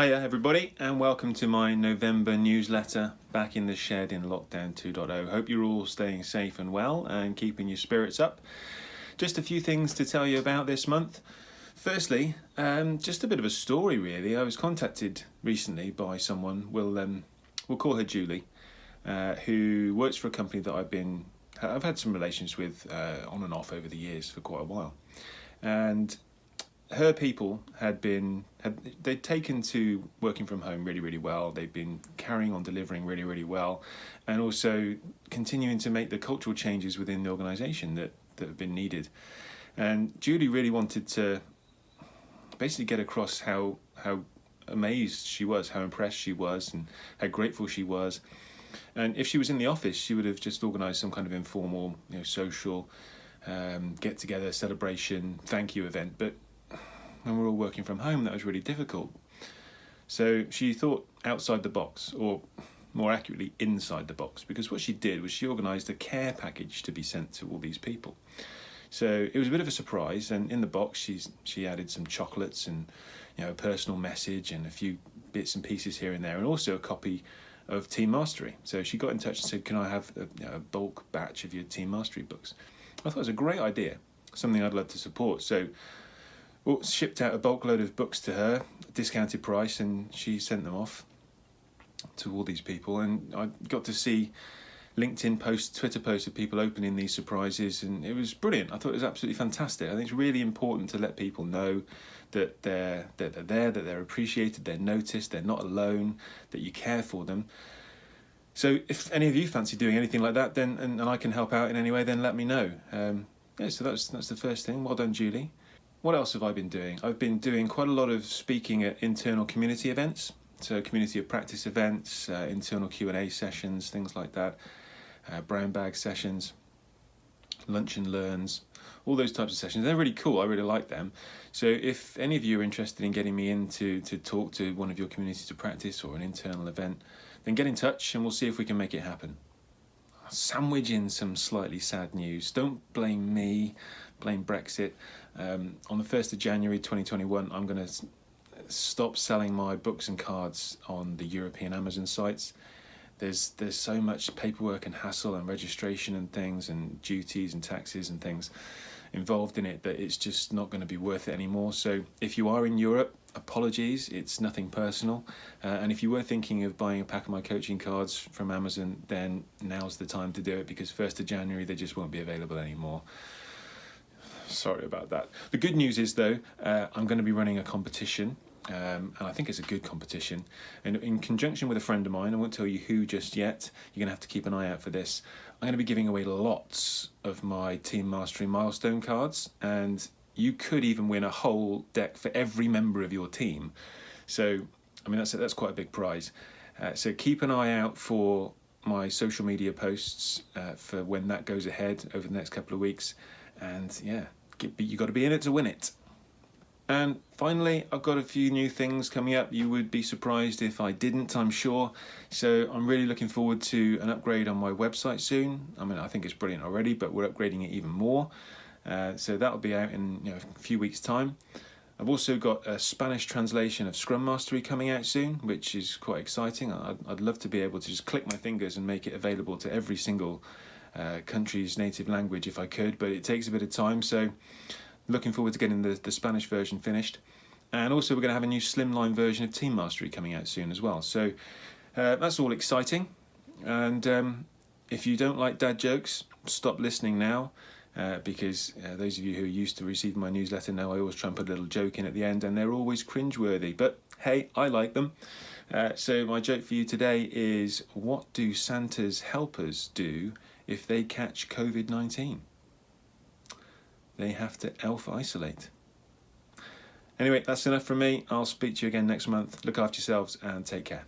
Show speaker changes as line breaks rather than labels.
Hiya everybody and welcome to my November newsletter back in the shed in lockdown 2.0. Hope you're all staying safe and well and keeping your spirits up. Just a few things to tell you about this month. Firstly, um, just a bit of a story really. I was contacted recently by someone, we'll, um, we'll call her Julie, uh, who works for a company that I've been, I've had some relations with uh, on and off over the years for quite a while. And her people had been had they'd taken to working from home really really well. They've been carrying on delivering really really well and also continuing to make the cultural changes within the organization that that have been needed. And Julie really wanted to basically get across how how amazed she was how impressed she was and how grateful she was. And if she was in the office she would have just organized some kind of informal you know social um, get together celebration thank you event. But when we're all working from home, that was really difficult. So she thought outside the box, or more accurately, inside the box, because what she did was she organised a care package to be sent to all these people. So it was a bit of a surprise, and in the box she's she added some chocolates and you know a personal message and a few bits and pieces here and there, and also a copy of Team Mastery. So she got in touch and said, "Can I have a, you know, a bulk batch of your Team Mastery books?" I thought it was a great idea, something I'd love to support. So well, shipped out a bulk load of books to her, discounted price, and she sent them off to all these people. And I got to see LinkedIn posts, Twitter posts of people opening these surprises, and it was brilliant. I thought it was absolutely fantastic. I think it's really important to let people know that they're, that they're there, that they're appreciated, they're noticed, they're not alone, that you care for them. So if any of you fancy doing anything like that, then and, and I can help out in any way, then let me know. Um, yeah, so that's that's the first thing. Well done, Julie. What else have I been doing? I've been doing quite a lot of speaking at internal community events, so community of practice events, uh, internal Q&A sessions, things like that, uh, brown bag sessions, lunch and learns, all those types of sessions. They're really cool, I really like them. So if any of you are interested in getting me in to, to talk to one of your communities of practice or an internal event, then get in touch and we'll see if we can make it happen. Sandwich in some slightly sad news. Don't blame me, blame Brexit. Um, on the 1st of January 2021, I'm going to stop selling my books and cards on the European Amazon sites. There's there's so much paperwork and hassle and registration and things and duties and taxes and things involved in it that it's just not going to be worth it anymore. So if you are in Europe, apologies, it's nothing personal. Uh, and if you were thinking of buying a pack of my coaching cards from Amazon, then now's the time to do it because 1st of January they just won't be available anymore. Sorry about that. The good news is though, uh, I'm going to be running a competition um, and I think it's a good competition. And in conjunction with a friend of mine, I won't tell you who just yet, you're going to have to keep an eye out for this. I'm going to be giving away lots of my Team Mastery milestone cards, and you could even win a whole deck for every member of your team. So, I mean, that's, that's quite a big prize. Uh, so keep an eye out for my social media posts uh, for when that goes ahead over the next couple of weeks. And yeah, you got to be in it to win it. And finally, I've got a few new things coming up. You would be surprised if I didn't, I'm sure. So I'm really looking forward to an upgrade on my website soon. I mean, I think it's brilliant already, but we're upgrading it even more. Uh, so that'll be out in you know, a few weeks' time. I've also got a Spanish translation of Scrum Mastery coming out soon, which is quite exciting. I'd, I'd love to be able to just click my fingers and make it available to every single uh, country's native language if I could, but it takes a bit of time. So looking forward to getting the, the Spanish version finished. And also we're going to have a new slimline version of Team Mastery coming out soon as well. So uh, that's all exciting. And um, if you don't like dad jokes, stop listening now. Uh, because uh, those of you who are used to receiving my newsletter know I always put a little joke in at the end and they're always cringeworthy. But hey, I like them. Uh, so my joke for you today is what do Santa's helpers do if they catch COVID-19? They have to elf isolate. Anyway, that's enough from me. I'll speak to you again next month. Look after yourselves and take care.